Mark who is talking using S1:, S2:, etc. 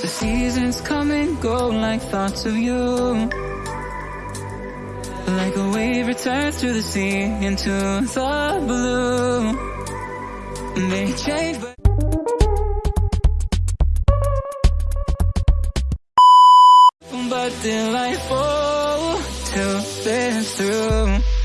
S1: The seasons come and go like thoughts of you. Like a wave returns to the sea into the blue. They change, but. But delightful to this through